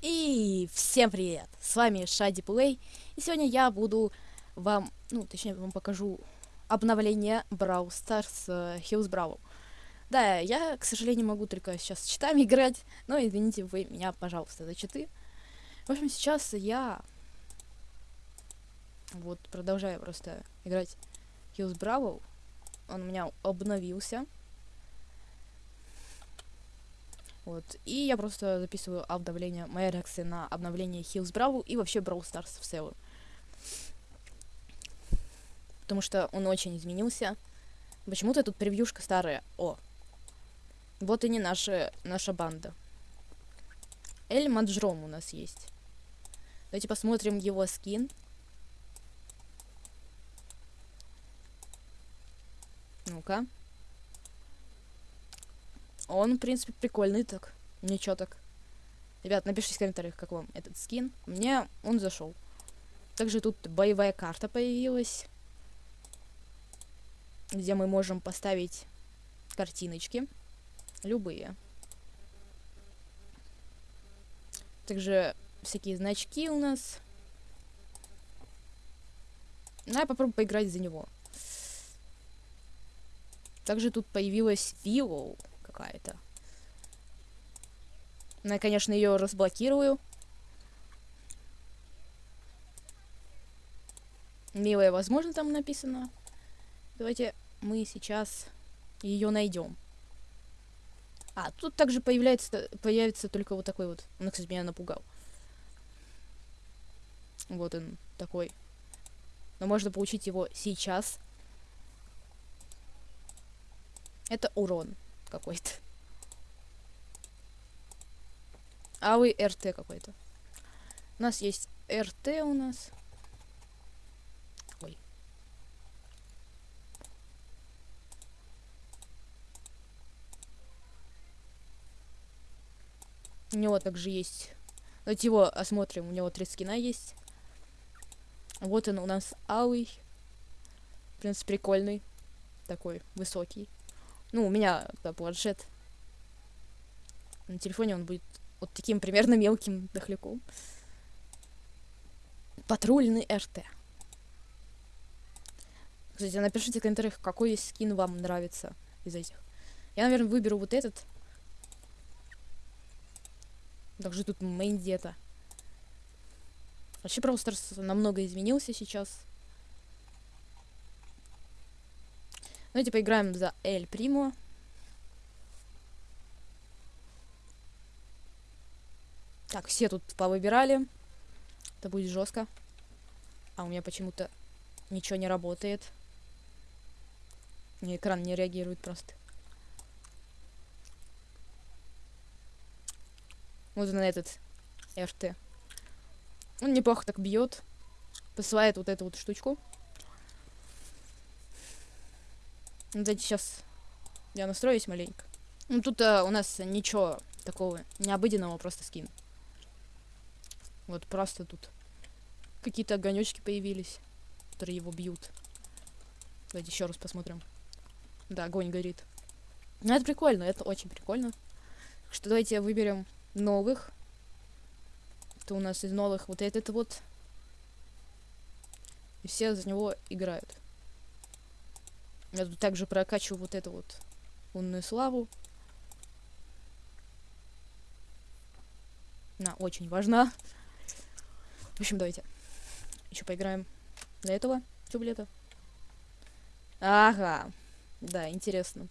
И всем привет! С вами Шади Плей, и сегодня я буду вам, ну, точнее, вам покажу обновление Brawl Stars uh, Hills Brawl. Да, я, к сожалению, могу только сейчас с читами играть, но извините вы меня, пожалуйста, за читы. В общем, сейчас я вот продолжаю просто играть Hills Brawl. Он у меня обновился. Вот. И я просто записываю обновление, моя реакция на обновление Hills Brawl и вообще Brawl Stars в целом. Потому что он очень изменился. Почему-то тут превьюшка старая. О. Вот и не наша, наша банда. Эль Маджром у нас есть. Давайте посмотрим его скин. Ну-ка. Он, в принципе, прикольный так. Ничего так. Ребят, напишите в комментариях, как вам этот скин. Мне он зашел. Также тут боевая карта появилась. Где мы можем поставить картиночки. Любые. Также всякие значки у нас. Ну, я попробую поиграть за него. Также тут появилась. Ну, я, конечно, ее разблокирую. Милая, возможно, там написано. Давайте мы сейчас ее найдем. А, тут также появляется, появится только вот такой вот. Он, кстати, меня напугал. Вот он такой. Но можно получить его сейчас. Это урон какой-то. А вы РТ какой-то. У нас есть РТ у нас. Ой. У него также есть... Давайте его осмотрим. У него три скина есть. Вот он у нас алый. В принципе, прикольный. Такой высокий. Ну, у меня планшет. На телефоне он будет вот таким примерно мелким дохляком. Патрульный РТ. Кстати, напишите в комментариях, какой скин вам нравится из этих. Я, наверное, выберу вот этот. Также тут мейн где-то. Вообще, Brawl Stars намного изменился сейчас. Давайте поиграем за Эль Примо. Так, все тут повыбирали. Это будет жестко. А у меня почему-то ничего не работает. Мне экран не реагирует просто. Вот он этот РТ. Он неплохо так бьет. Посылает вот эту вот штучку. Ну, давайте сейчас я настроюсь маленько. Ну, тут а, у нас ничего такого необыденного, просто скин. Вот просто тут какие-то огонечки появились, которые его бьют. Давайте еще раз посмотрим. Да, огонь горит. Ну, это прикольно, это очень прикольно. Так что давайте выберем новых. Это у нас из новых вот этот вот. И все за него играют. Я тут также прокачиваю вот эту вот лунную славу. Она очень важна. В общем, давайте еще поиграем для этого тюблета. Ага. Да, интересно.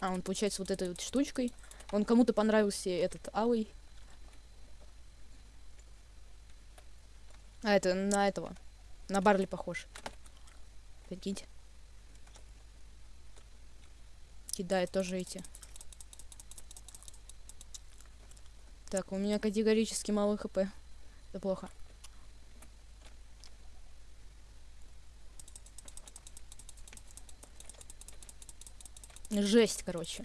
А, он получается вот этой вот штучкой. Он кому-то понравился этот алый. А, это на этого. На Барли похож. Прикиньте. Кидает тоже эти. Так, у меня категорически мало хп. Это плохо. Жесть, короче.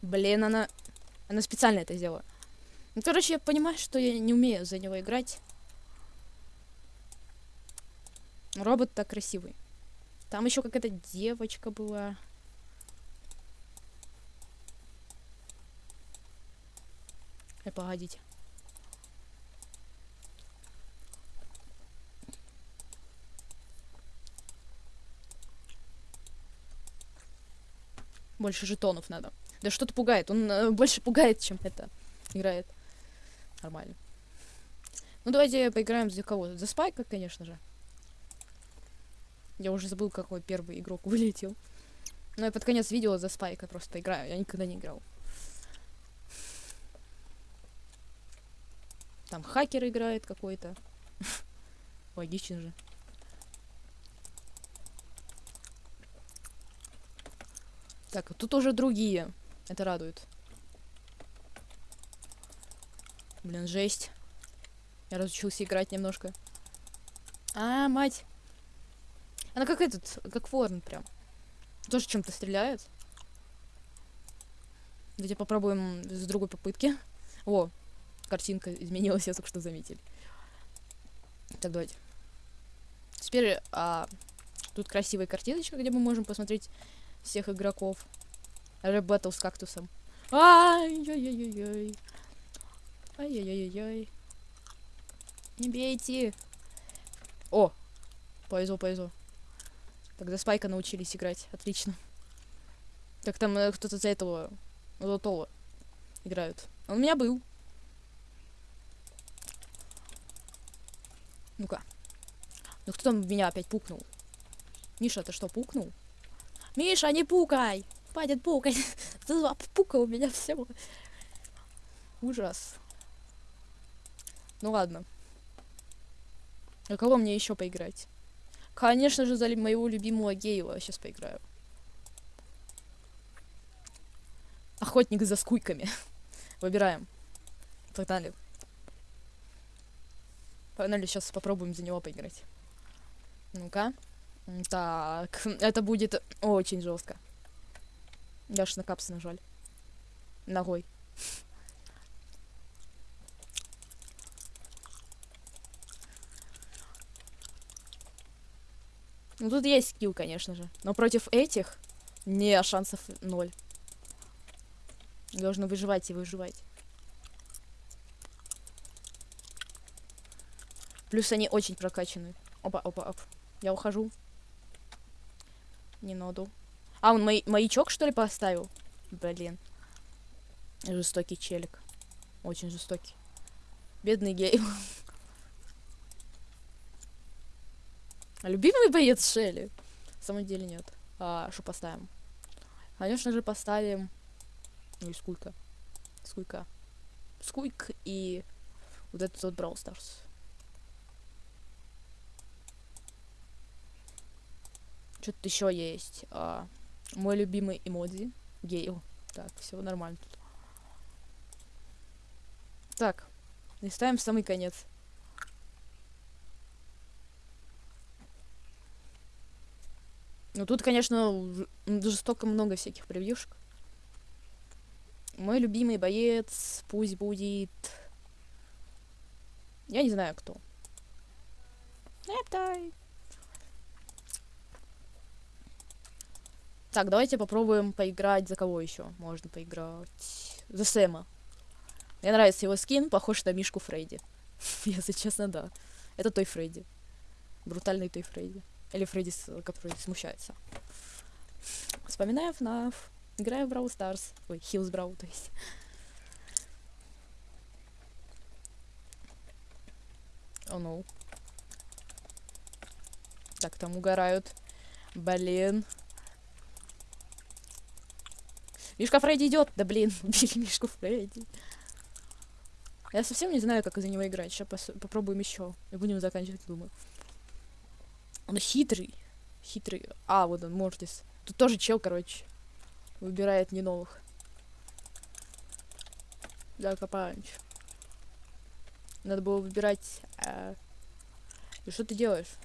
Блин, она... Она специально это сделала. Ну, короче, я понимаю, что я не умею за него играть. Робот так красивый. Там еще какая-то девочка была. Э, погодите. Больше жетонов надо. Да что-то пугает. Он э, больше пугает, чем это играет. Нормально. Ну, давайте поиграем за кого? За Спайка, конечно же. Я уже забыл, какой первый игрок вылетел. Но я под конец видео за Спайка просто поиграю. Я никогда не играл. Там хакер играет какой-то. Логично же. Так, тут уже другие. Это радует. Блин, жесть. Я разучился играть немножко. А, мать. Она как этот, как ворон прям. Тоже чем-то стреляет. Давайте попробуем с другой попытки. О, картинка изменилась, я только что заметили. Так, давайте. Теперь а, тут красивая картиночка, где мы можем посмотреть всех игроков. Рэп баттл с кактусом. Ай-яй-яй-яй. Ай-яй-яй-яй. Не бейте. О, повезло, повезло. Тогда Спайка научились играть. Отлично. Так там э, кто-то за этого золотого играют. Он у меня был. Ну-ка. Ну кто там меня опять пукнул? Миша, ты что, пукнул? Миша, не пукай! Хватит пукать! Ты у меня все. Ужас. Ну ладно. А кого мне еще поиграть? Конечно же, за моего любимого Гейла сейчас поиграю. Охотник за скуйками. Выбираем. Погнали. Погнали, сейчас попробуем за него поиграть. Ну-ка. Так, это будет очень жестко. Я аж на капсы нажали. Ногой. Ну тут есть скилл, конечно же. Но против этих не шансов ноль. Должны выживать и выживать. Плюс они очень прокачаны. Опа, опа, оп. Я ухожу. Не ноду. А, он май маячок, что ли, поставил? Блин. Жестокий челик. Очень жестокий. Бедный гей. Любимый боец Шелли? На самом деле нет. А, что поставим? Конечно же, поставим... Ну и сколько? Сколько? Скуйк и вот этот вот Brawl Stars. Что-то еще есть. А, мой любимый эмодзи. Гейл. Так, все нормально тут. Так, листаем в самый конец. Ну тут, конечно, жестоко много всяких превьюшек. Мой любимый боец пусть будет... Я не знаю, кто. Эптай. Так, давайте попробуем поиграть. За кого еще можно поиграть? За Сэма. Мне нравится его скин, похож на Мишку Фредди. Если честно, да. Это той Фредди. Брутальный той Фредди. Или Фредди, который смущается. Вспоминаю FNAF. Играю в Brawl Stars. Ой, Hills Brawl, то есть. О, oh, ну. No. Так, там угорают. Блин. Мишка Фредди идет. Да блин, убили Мишку Фредди. Я совсем не знаю, как из-за него играть. Сейчас попробуем еще. И будем заканчивать, думаю. Он хитрый. Хитрый. А, вот он, Мортис. Тут тоже чел, короче. Выбирает не новых. Да, Копанч. Надо было выбирать... А... И что ты делаешь?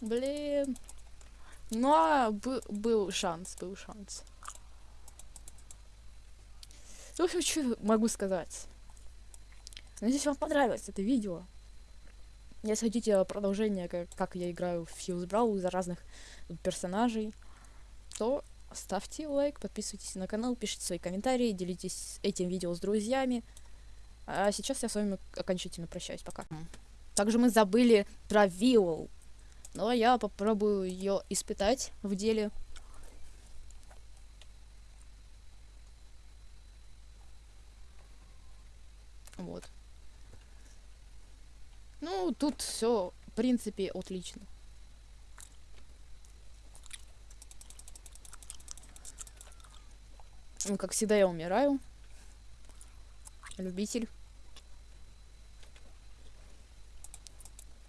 Блин. Ну, а, был шанс, был шанс. В общем, что могу сказать. Надеюсь, вам понравилось это видео. Если хотите продолжение, как, как я играю в Fuse Brawl за разных персонажей, то ставьте лайк, подписывайтесь на канал, пишите свои комментарии, делитесь этим видео с друзьями. А сейчас я с вами окончательно прощаюсь. Пока. Также мы забыли про Виол. Но я попробую ее испытать в деле. Вот. Ну, тут все, в принципе, отлично. Ну, как всегда, я умираю. Любитель.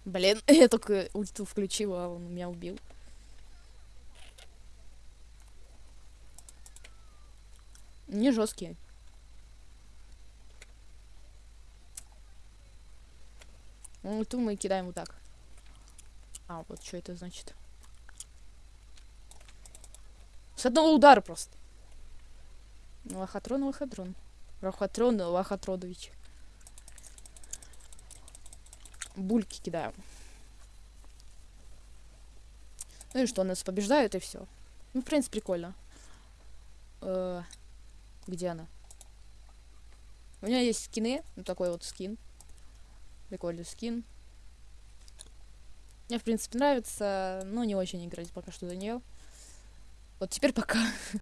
Блин, я только ульту включила, а он меня убил. Не жесткие. Ульту мы кидаем вот так. А, вот что это значит. С одного удара просто. Лохотрон, лохотрон. Лохотрон, лохотродович. Бульки кидаем. Ну и что, нас побеждают и все. Ну, в принципе, прикольно. Э -э где она? У меня есть скины. Вот такой вот скин. Прикольный скин. Мне, в принципе, нравится, но не очень играть пока что за нее. Вот теперь пока.